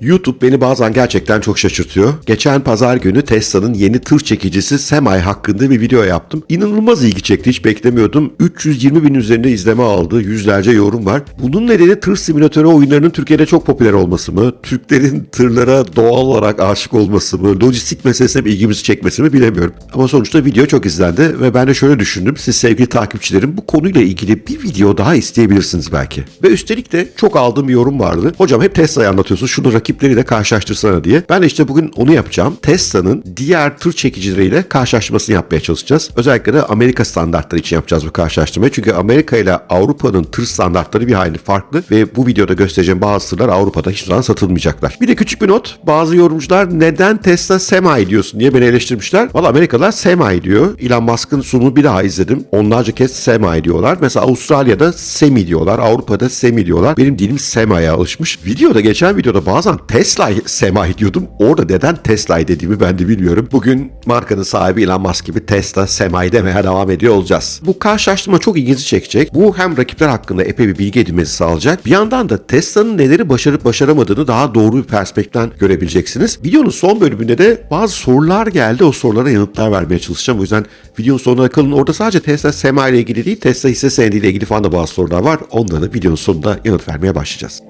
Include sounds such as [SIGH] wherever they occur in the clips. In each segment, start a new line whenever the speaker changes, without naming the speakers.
YouTube beni bazen gerçekten çok şaşırtıyor. Geçen pazar günü Tesla'nın yeni tır çekicisi Semi hakkında bir video yaptım. İnanılmaz ilgi çekti hiç beklemiyordum. 320 bin üzerinde izleme aldı. Yüzlerce yorum var. Bunun nedeni tır simülatörü oyunlarının Türkiye'de çok popüler olması mı? Türklerin tırlara doğal olarak aşık olması mı? Lojistik meselesine bir ilgimizi çekmesi mi bilemiyorum. Ama sonuçta video çok izlendi ve ben de şöyle düşündüm. Siz sevgili takipçilerim bu konuyla ilgili bir video daha isteyebilirsiniz belki. Ve üstelik de çok aldığım bir yorum vardı. Hocam hep Tesla'yı anlatıyorsun. Şunu rakipleriyle karşılaştırsana diye. Ben de işte bugün onu yapacağım. Tesla'nın diğer tır çekicileriyle karşılaştırmasını yapmaya çalışacağız. Özellikle de Amerika standartları için yapacağız bu karşılaştırmayı. Çünkü Amerika ile Avrupa'nın tır standartları bir hayli farklı ve bu videoda göstereceğim bazı tırlar Avrupa'da hiçbir zaman satılmayacaklar. Bir de küçük bir not. Bazı yorumcular neden Tesla Semi diyorsun diye beni eleştirmişler. Valla Amerikalılar Semi diyor. Elon Musk'ın sunumunu bir daha izledim. Onlarca kez Semi diyorlar. Mesela Avustralya'da Semi diyorlar. Avrupa'da Semi diyorlar. Benim dilim Semi'ye alışmış. Videoda geçen videoda bazen Tesla Semi diyordum. Orada neden Tesla dediğimi ben de bilmiyorum. Bugün markanın sahibi Elon Musk gibi Tesla Semi demeye devam ediyor olacağız. Bu karşılaştırma çok ilginizi çekecek. Bu hem rakipler hakkında epey bir bilgi edinmenizi sağlayacak. Bir yandan da Tesla'nın neleri başarıp başaramadığını daha doğru bir perspektiften görebileceksiniz. Videonun son bölümünde de bazı sorular geldi. O sorulara yanıtlar vermeye çalışacağım. O yüzden videonun sonuna kalın. Orada sadece Tesla Semi ile ilgili değil, Tesla hisse senedi ile ilgili falan da bazı sorular var. Onlara da videonun sonunda yanıt vermeye başlayacağız.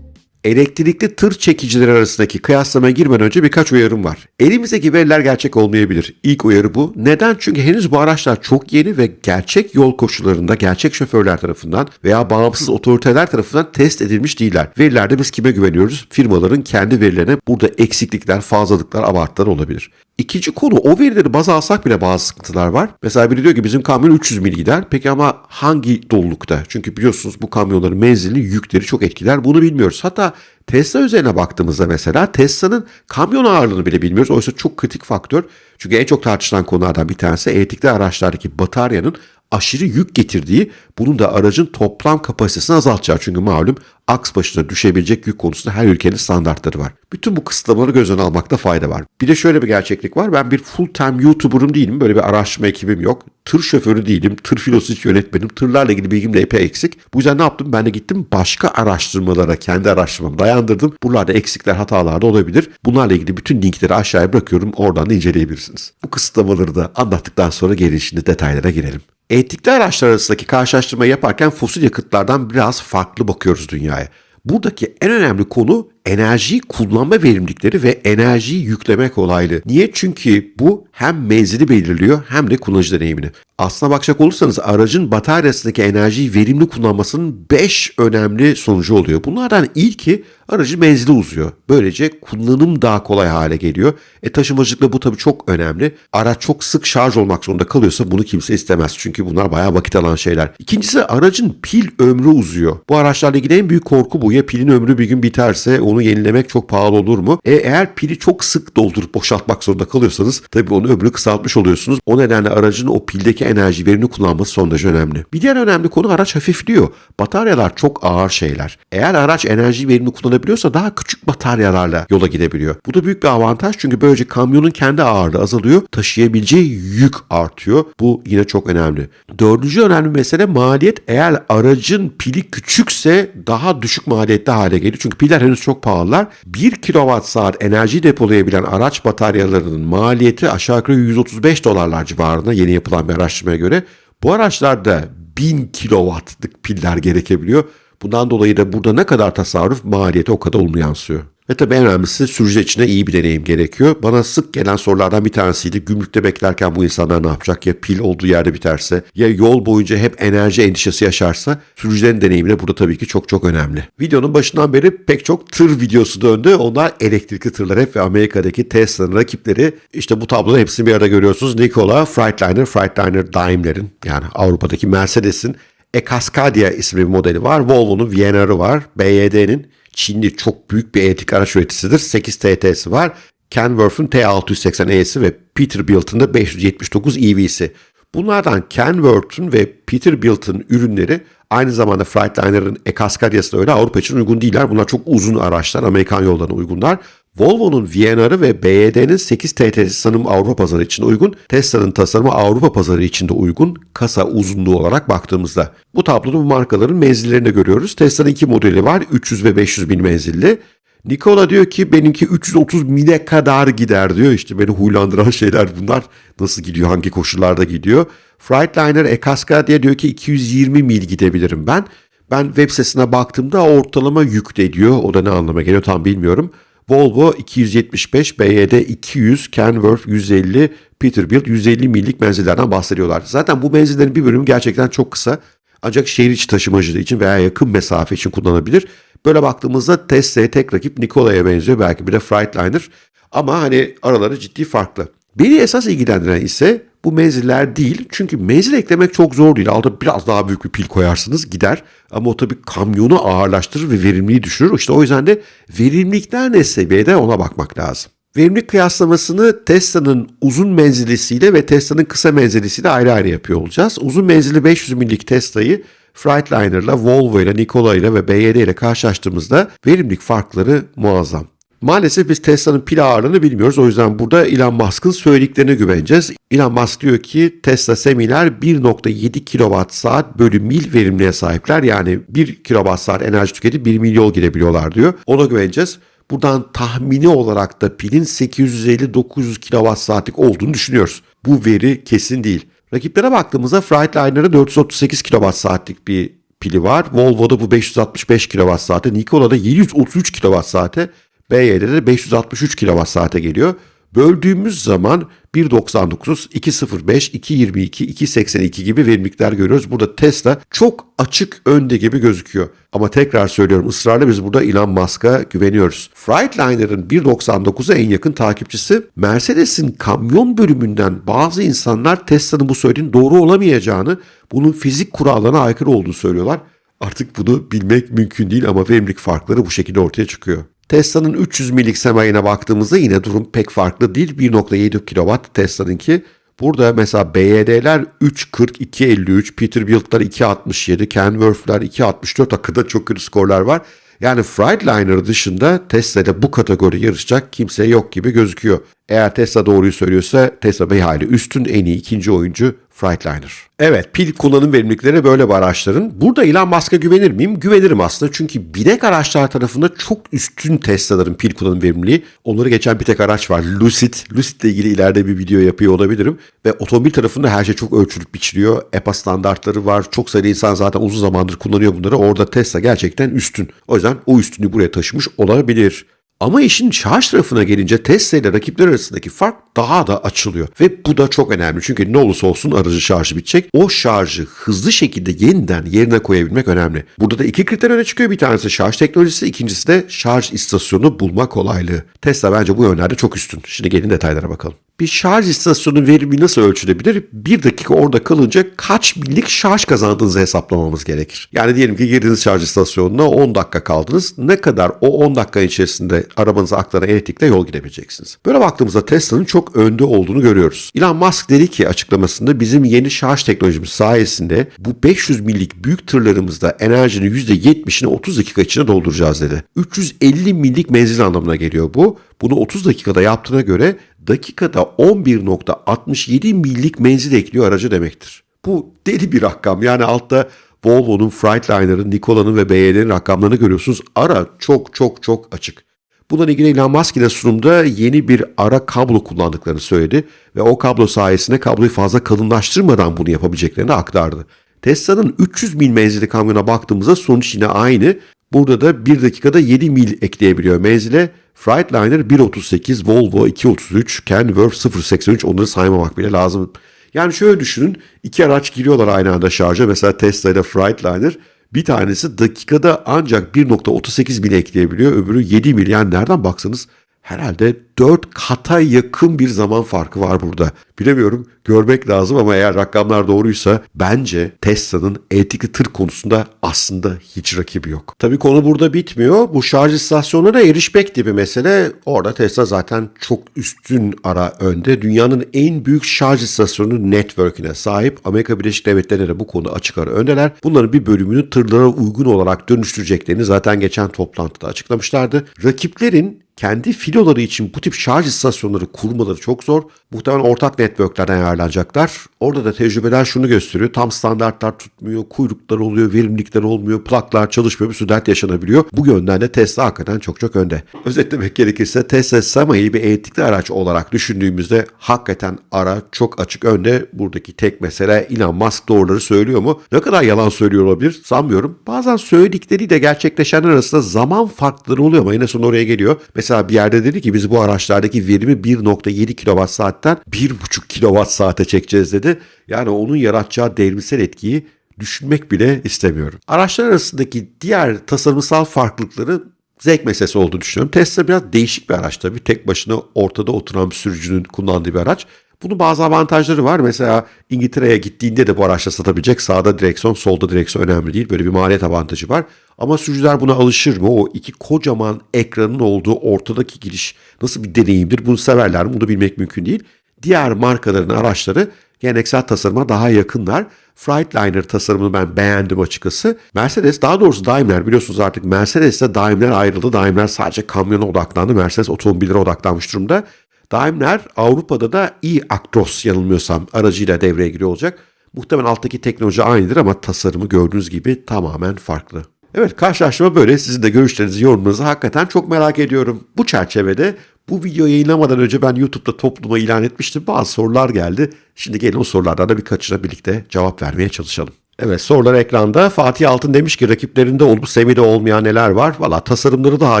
Elektrikli tır çekicileri arasındaki kıyaslamaya girmeden önce birkaç uyarım var. Elimizdeki veriler gerçek olmayabilir. İlk uyarı bu. Neden? Çünkü henüz bu araçlar çok yeni ve gerçek yol koşullarında gerçek şoförler tarafından veya bağımsız otoriteler tarafından test edilmiş değiller. Verilerde biz kime güveniyoruz? Firmaların kendi verilerine burada eksiklikler, fazlalıklar, abartılar olabilir. İkinci konu o verileri baz alsak bile bazı sıkıntılar var. Mesela biri diyor ki bizim kamyon 300 mil gider. Peki ama hangi dolulukta? Çünkü biliyorsunuz bu kamyonların menzilini yükleri çok etkiler. Bunu bilmiyoruz. Hatta Tesla üzerine baktığımızda mesela Tesla'nın kamyon ağırlığını bile bilmiyoruz. Oysa çok kritik faktör. Çünkü en çok tartışılan konulardan bir tanesi elektrikli araçlardaki bataryanın aşırı yük getirdiği, bunun da aracın toplam kapasitesini azaltacağı. Çünkü malum aks başına düşebilecek yük konusunda her ülkenin standartları var. Bütün bu kısıtlamaları göz önüne almakta fayda var. Bir de şöyle bir gerçeklik var. Ben bir full time YouTuber'ım değilim. Böyle bir araştırma ekibim yok. Tır şoförü değilim. Tır filosu hiç yönetmedim. Tırlarla ilgili bilgim de epey eksik. Bu yüzden ne yaptım? Ben de gittim başka araştırmalara kendi araştırmamı dayandırdım. Buralarda eksikler, hatalar da olabilir. Bunlarla ilgili bütün linkleri aşağıya bırakıyorum. Oradan da inceleyebilirsiniz. Bu kısıtlamaları da anlattıktan sonra gelin şimdi detaylara girelim. Elektrikli araçlar arasındaki karşılaştırmayı yaparken fosil yakıtlardan biraz farklı bakıyoruz dünyaya. Buradaki en önemli konu enerjiyi kullanma verimlilikleri ve enerjiyi yükleme kolaylığı. Niye? Çünkü bu hem menzili belirliyor hem de kullanıcı deneyimini. Aslına bakacak olursanız aracın bataryasındaki enerjiyi verimli kullanmasının 5 önemli sonucu oluyor. Bunlardan ilki aracın menzili uzuyor. Böylece kullanım daha kolay hale geliyor. E taşımacılıkla bu tabii çok önemli. Araç çok sık şarj olmak zorunda kalıyorsa bunu kimse istemez. Çünkü bunlar bayağı vakit alan şeyler. İkincisi aracın pil ömrü uzuyor. Bu araçlarla ilgili en büyük korku bu. Ya pilin ömrü bir gün biterse onu yenilemek çok pahalı olur mu? E eğer pili çok sık doldurup boşaltmak zorunda kalıyorsanız tabii onun ömrünü kısaltmış oluyorsunuz. O nedenle aracın o pildeki enerji verimli kullanması son derece önemli. Bir diğer önemli konu araç hafifliyor. Bataryalar çok ağır şeyler. Eğer araç enerji verimli kullanabiliyorsa daha küçük bataryalarla yola gidebiliyor. Bu da büyük bir avantaj çünkü böylece kamyonun kendi ağırlığı azalıyor. Taşıyabileceği yük artıyor. Bu yine çok önemli. Dördüncü önemli mesele maliyet. Eğer aracın pili küçükse daha düşük maliyetli hale geliyor. Çünkü piller henüz çok pahalılar. 1 kilowatt saat enerji depolayabilen araç bataryalarının maliyeti aşağı yukarı 135 dolarlar civarında yeni yapılan bir araştırmaya göre. Bu araçlarda 1000 kilowattlık piller gerekebiliyor. Bundan dolayı da burada ne kadar tasarruf maliyeti o kadar olumlu yansıyor. Ve tabii en önemlisi sürücü için de iyi bir deneyim gerekiyor. Bana sık gelen sorulardan bir tanesiydi. Gümrükte beklerken bu insanlar ne yapacak? Ya pil olduğu yerde biterse ya yol boyunca hep enerji endişesi yaşarsa sürücülerin deneyimi de burada tabii ki çok çok önemli. Videonun başından beri pek çok tır videosu döndü. Onlar elektrikli tırlar hep ve Amerika'daki Tesla'nın rakipleri. İşte bu tabloda hepsini bir arada görüyorsunuz. Nikola, Freightliner, Freightliner Daimler'in yani Avrupa'daki Mercedes'in e-Cascadia isimli bir modeli var. Volvo'nun VNR'ı var. BYD'nin Çinli çok büyük bir elektrik araç üreticisidir. 8 TT'si var. Kenworth'un T680E'si ve Peterbilt'ın da 579 EV'si. Bunlardan Kenworth'un ve Peterbilt'ın ürünleri aynı zamanda Freightliner'ın e-Cascadia'sı da öyle Avrupa için uygun değiller. Bunlar çok uzun araçlar, Amerikan yollarına uygunlar. Volvo'nun VNR'ı ve BYD'nin 8 TT sanırım Avrupa pazarı için uygun, Tesla'nın tasarımı Avrupa pazarı için de uygun kasa uzunluğu olarak baktığımızda. Bu tabloda bu markaların menzillerini görüyoruz. Tesla'nın iki modeli var 300 ve 500 bin menzilli. Nikola diyor ki benimki 330 mile kadar gider diyor. İşte beni huylandıran [LAUGHS] şeyler bunlar. Nasıl gidiyor, hangi koşullarda gidiyor. Freightliner Ekaskadiye diyor ki 220 mil gidebilirim ben. Ben web sitesine baktığımda ortalama yükte diyor. O da ne anlama geliyor tam bilmiyorum. Volvo 275, BYD 200, Kenworth 150, Peterbilt 150 millik menzillerden bahsediyorlar. Zaten bu menzillerin bir bölümü gerçekten çok kısa. Ancak şehir içi taşımacılığı için veya yakın mesafe için kullanabilir. Böyle baktığımızda Tesla'ya tek rakip Nikola'ya benziyor. Belki bir de Freightliner. Ama hani araları ciddi farklı. Beni esas ilgilendiren ise bu menziller değil. Çünkü menzil eklemek çok zor değil. Altta biraz daha büyük bir pil koyarsınız gider. Ama o tabii kamyonu ağırlaştırır ve verimliliği düşürür. İşte o yüzden de verimlilikler ne seviyede ona bakmak lazım. Verimlilik kıyaslamasını Tesla'nın uzun menzilisiyle ve Tesla'nın kısa menzilisiyle ayrı ayrı yapıyor olacağız. Uzun menzilli 500 millik Tesla'yı Freightliner'la, Volvo ile, Nikola ile ve BYD ile karşılaştığımızda verimlilik farkları muazzam. Maalesef biz Tesla'nın pil ağırlığını bilmiyoruz. O yüzden burada Elon Musk'ın söylediklerine güveneceğiz. Elon Musk diyor ki Tesla semiler 1.7 kWh bölü mil verimliğe sahipler. Yani 1 kWh enerji tüketip 1 mil yol gidebiliyorlar diyor. Ona güveneceğiz. Buradan tahmini olarak da pilin 850-900 kWh'lik olduğunu düşünüyoruz. Bu veri kesin değil. Rakiplere baktığımızda Freightliner'ın 438 kWh'lik bir pili var. Volvo'da bu 565 kWh, Nikola'da 733 kWh, BYD'de 563 kWh'e geliyor. Böldüğümüz zaman 1.99, 2.05, 2.22, 2.82 gibi verimlilikler görüyoruz. Burada Tesla çok açık önde gibi gözüküyor. Ama tekrar söylüyorum ısrarla biz burada Elon Musk'a güveniyoruz. Freightliner'ın 1.99'a en yakın takipçisi Mercedes'in kamyon bölümünden bazı insanlar Tesla'nın bu söylediğinin doğru olamayacağını, bunun fizik kurallarına aykırı olduğunu söylüyorlar. Artık bunu bilmek mümkün değil ama verimlilik farkları bu şekilde ortaya çıkıyor. Tesla'nın 300 milik semayine baktığımızda yine durum pek farklı değil. 1.7 kW Tesla'nınki. Burada mesela BYD'ler 3.40, 2.53, Peterbilt'lar 2.67, Kenworth'lar 2.64 hakkında çok kötü skorlar var. Yani Freightliner dışında Tesla'da bu kategori yarışacak kimse yok gibi gözüküyor. Eğer Tesla doğruyu söylüyorsa Tesla bir hayli üstün en iyi ikinci oyuncu Freightliner. Evet pil kullanım verimlilikleri böyle bir araçların. Burada Elon Musk'a güvenir miyim? Güvenirim aslında çünkü binek araçlar tarafında çok üstün Tesla'ların pil kullanım verimliliği. Onları geçen bir tek araç var Lucid. Lucid ile ilgili ileride bir video yapıyor olabilirim. Ve otomobil tarafında her şey çok ölçülüp biçiliyor. EPA standartları var. Çok sayıda insan zaten uzun zamandır kullanıyor bunları. Orada Tesla gerçekten üstün. O yüzden o üstünlüğü buraya taşımış olabilir. Ama işin şarj tarafına gelince Tesla ile rakipler arasındaki fark daha da açılıyor. Ve bu da çok önemli çünkü ne olursa olsun aracı şarjı bitecek. O şarjı hızlı şekilde yeniden yerine koyabilmek önemli. Burada da iki kriter öne çıkıyor. Bir tanesi şarj teknolojisi, ikincisi de şarj istasyonu bulma kolaylığı. Tesla bence bu yönlerde çok üstün. Şimdi gelin detaylara bakalım. Bir şarj istasyonu verimi nasıl ölçülebilir? Bir dakika orada kalınca kaç millik şarj kazandığınızı hesaplamamız gerekir. Yani diyelim ki girdiniz şarj istasyonuna 10 dakika kaldınız. Ne kadar o 10 dakika içerisinde arabanıza aktaran elektrikle yol gidebileceksiniz. Böyle baktığımızda Tesla'nın çok önde olduğunu görüyoruz. Elon Musk dedi ki açıklamasında bizim yeni şarj teknolojimiz sayesinde bu 500 millik büyük tırlarımızda enerjinin %70'ini 30 dakika içinde dolduracağız dedi. 350 millik menzil anlamına geliyor bu. Bunu 30 dakikada yaptığına göre dakikada 11.67 millik menzil ekliyor araca demektir. Bu deli bir rakam. Yani altta Volvo'nun, Freightliner'ın, Nikola'nın ve BYD'nin rakamlarını görüyorsunuz. Ara çok çok çok açık. Bununla ilgili Elon Musk ile sunumda yeni bir ara kablo kullandıklarını söyledi ve o kablo sayesinde kabloyu fazla kalınlaştırmadan bunu yapabileceklerini aktardı. Tesla'nın 300 mil menzili kamyona baktığımızda sonuç yine aynı. Burada da 1 dakikada 7 mil ekleyebiliyor menzile. Freightliner 1.38, Volvo 2.33, Kenworth 0.83 onları saymamak bile lazım. Yani şöyle düşünün iki araç giriyorlar aynı anda şarja. Mesela Tesla ile Freightliner bir tanesi dakikada ancak 1.38 mil ekleyebiliyor. Öbürü 7 mil. Yani nereden baksanız herhalde 4 kata yakın bir zaman farkı var burada. Bilemiyorum görmek lazım ama eğer rakamlar doğruysa bence Tesla'nın elektrikli tır konusunda aslında hiç rakibi yok. Tabii konu burada bitmiyor. Bu şarj istasyonuna erişmek gibi mesele orada Tesla zaten çok üstün ara önde. Dünyanın en büyük şarj istasyonu network'ine sahip. Amerika Birleşik Devletleri'ne de bu konuda açık ara öndeler. Bunların bir bölümünü tırlara uygun olarak dönüştüreceklerini zaten geçen toplantıda açıklamışlardı. Rakiplerin kendi filoları için bu tip şarj istasyonları kurmaları çok zor. Muhtemelen ortak networklerden ayarlanacaklar. Orada da tecrübeler şunu gösteriyor. Tam standartlar tutmuyor, kuyruklar oluyor, verimlilikler olmuyor, plaklar çalışmıyor, bir sürü dert yaşanabiliyor. Bu yönden de Tesla hakikaten çok çok önde. Özetlemek gerekirse Tesla Semi'yi bir elektrikli araç olarak düşündüğümüzde hakikaten ara çok açık önde. Buradaki tek mesele Elon Musk doğruları söylüyor mu? Ne kadar yalan söylüyor olabilir sanmıyorum. Bazen söyledikleri de gerçekleşenler arasında zaman farkları oluyor ama yine sonra oraya geliyor. Mesela bir yerde dedi ki biz bu araçlardaki verimi 1.7 kWh saatten 1.5 kWh saate çekeceğiz dedi. Yani onun yaratacağı devrimsel etkiyi düşünmek bile istemiyorum. Araçlar arasındaki diğer tasarımsal farklılıkları zevk meselesi olduğunu düşünüyorum. Tesla biraz değişik bir araç tabii. Tek başına ortada oturan bir sürücünün kullandığı bir araç. Bunun bazı avantajları var. Mesela İngiltere'ye gittiğinde de bu araçla satabilecek. Sağda direksiyon, solda direksiyon önemli değil. Böyle bir maliyet avantajı var. Ama sürücüler buna alışır mı? O iki kocaman ekranın olduğu ortadaki giriş nasıl bir deneyimdir? Bunu severler mi? Bunu bilmek mümkün değil. Diğer markaların araçları geleneksel tasarıma daha yakınlar. Freightliner tasarımını ben beğendim açıkçası. Mercedes daha doğrusu Daimler biliyorsunuz artık Mercedes'te Daimler ayrıldı. Daimler sadece kamyona odaklandı. Mercedes otomobillere odaklanmış durumda. Daimler Avrupa'da da e-Actros yanılmıyorsam aracıyla devreye giriyor olacak. Muhtemelen alttaki teknoloji aynıdır ama tasarımı gördüğünüz gibi tamamen farklı. Evet karşılaşma böyle. Sizin de görüşlerinizi, yorumlarınızı hakikaten çok merak ediyorum. Bu çerçevede bu video yayınlamadan önce ben YouTube'da topluma ilan etmiştim. Bazı sorular geldi. Şimdi gelin o sorulardan da birkaçına birlikte cevap vermeye çalışalım. Evet sorular ekranda. Fatih Altın demiş ki rakiplerinde olup Semi'de olmayan neler var? Valla tasarımları daha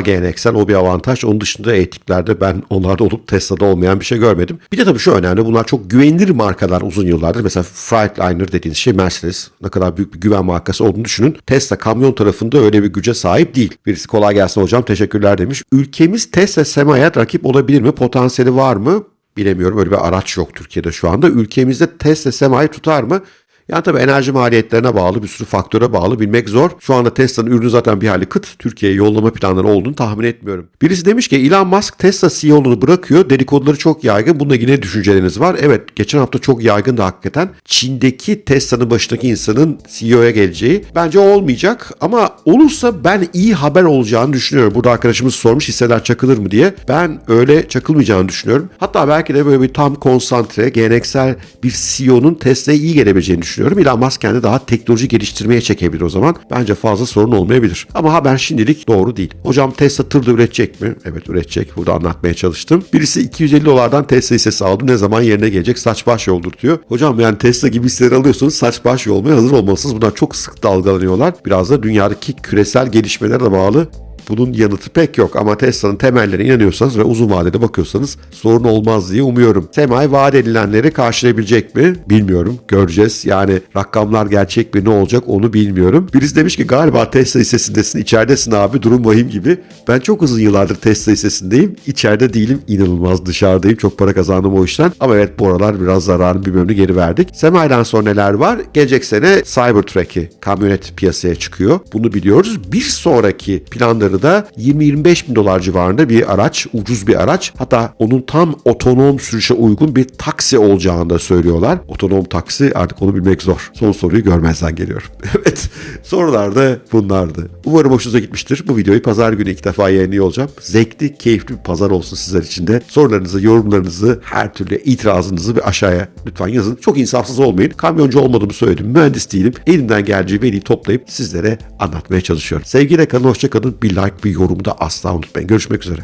geleneksel o bir avantaj. Onun dışında etiklerde ben onlarda olup Tesla'da olmayan bir şey görmedim. Bir de tabii şu önemli bunlar çok güvenilir markalar uzun yıllardır. Mesela Freightliner dediğiniz şey Mercedes ne kadar büyük bir güven markası olduğunu düşünün. Tesla kamyon tarafında öyle bir güce sahip değil. Birisi kolay gelsin hocam teşekkürler demiş. Ülkemiz Tesla Sema'ya rakip olabilir mi? Potansiyeli var mı? Bilemiyorum öyle bir araç yok Türkiye'de şu anda. Ülkemizde Tesla Sema'yı tutar mı? Yani tabii enerji maliyetlerine bağlı bir sürü faktöre bağlı bilmek zor. Şu anda Tesla'nın ürünü zaten bir hali kıt. Türkiye'ye yollama planları olduğunu tahmin etmiyorum. Birisi demiş ki Elon Musk Tesla CEO'luğunu bırakıyor. Dedikoduları çok yaygın. Bunda yine düşünceleriniz var. Evet geçen hafta çok yaygın da hakikaten. Çin'deki Tesla'nın başındaki insanın CEO'ya geleceği. Bence olmayacak ama olursa ben iyi haber olacağını düşünüyorum. Burada arkadaşımız sormuş hisseler çakılır mı diye. Ben öyle çakılmayacağını düşünüyorum. Hatta belki de böyle bir tam konsantre, geleneksel bir CEO'nun Tesla'ya iyi gelebileceğini düşünüyorum düşünüyorum. Elon Musk kendi daha teknoloji geliştirmeye çekebilir o zaman. Bence fazla sorun olmayabilir. Ama haber şimdilik doğru değil. Hocam Tesla tırda üretecek mi? Evet üretecek. Burada anlatmaya çalıştım. Birisi 250 dolardan Tesla hissesi aldı. Ne zaman yerine gelecek? Saç baş yoldurtuyor. Hocam yani Tesla gibi hisseleri alıyorsunuz. Saç baş yolmaya hazır olmalısınız. Bunlar çok sık dalgalanıyorlar. Biraz da dünyadaki küresel gelişmelere de bağlı bunun yanıtı pek yok ama Tesla'nın temellerine inanıyorsanız ve uzun vadede bakıyorsanız sorun olmaz diye umuyorum. Semay vaat edilenleri karşılayabilecek mi? Bilmiyorum. Göreceğiz. Yani rakamlar gerçek mi ne olacak onu bilmiyorum. Birisi demiş ki galiba Tesla hissesindesin. içeridesin abi durum vahim gibi. Ben çok uzun yıllardır Tesla hissesindeyim. İçeride değilim. inanılmaz dışarıdayım. Çok para kazandım o işten. Ama evet bu aralar biraz zararın bir bölümünü geri verdik. Semay'dan sonra neler var? Gelecek sene Cybertruck'i kamyonet piyasaya çıkıyor. Bunu biliyoruz. Bir sonraki planları da 20-25 bin dolar civarında bir araç, ucuz bir araç. Hatta onun tam otonom sürüşe uygun bir taksi olacağını da söylüyorlar. Otonom taksi artık onu bilmek zor. Son soruyu görmezden geliyorum. [LAUGHS] evet sorular da bunlardı. Umarım hoşunuza gitmiştir. Bu videoyu pazar günü ilk defa yayınlıyor olacağım. Zevkli, keyifli bir pazar olsun sizler için de. Sorularınızı, yorumlarınızı, her türlü itirazınızı bir aşağıya lütfen yazın. Çok insafsız olmayın. Kamyoncu olmadığımı söyledim. Mühendis değilim. Elimden geldiği veriyi toplayıp sizlere anlatmaya çalışıyorum. Sevgiyle kalın, hoşça kalın. Bir like, bir yorumu da asla unutmayın. Görüşmek üzere.